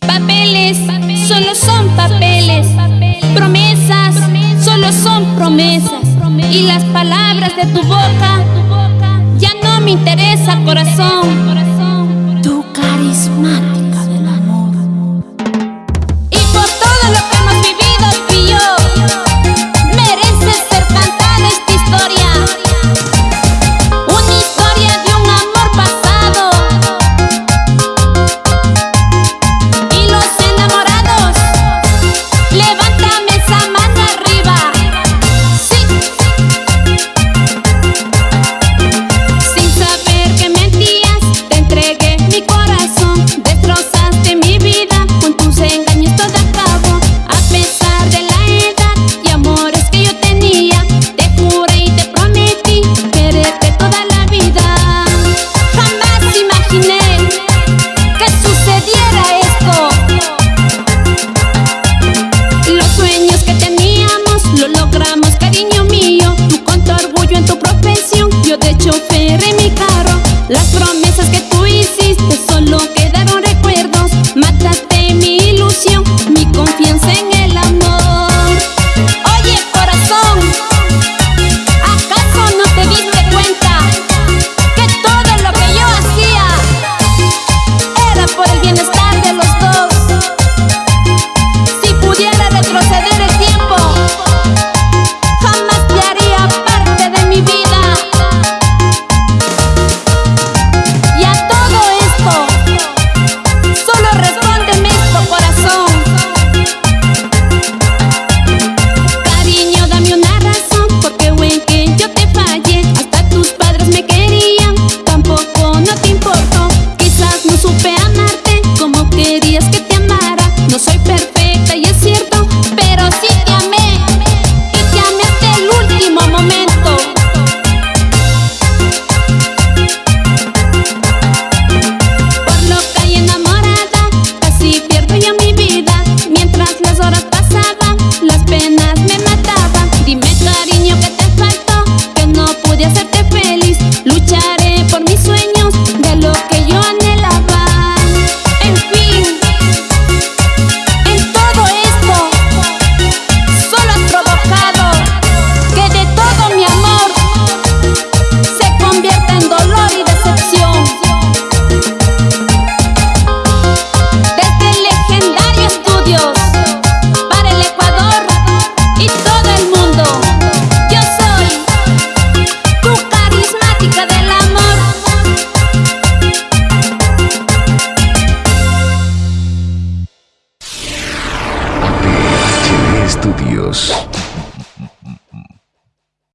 Papeles solo son papeles, promesas solo son promesas y las palabras de tu boca ya no me interesa corazón. Estudios.